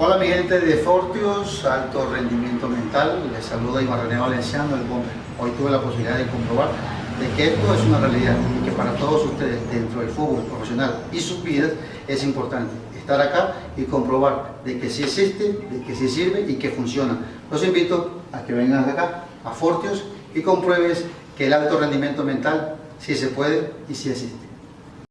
Hola mi gente de Fortius, alto rendimiento mental, les saluda Iván René Valenciano del Bomber. Hoy tuve la posibilidad de comprobar de que esto es una realidad y que para todos ustedes dentro del fútbol profesional y sus vidas es importante estar acá y comprobar de que sí existe, de que sí sirve y que funciona. Los invito a que vengan acá a Fortius y compruebes que el alto rendimiento mental sí se puede y sí existe.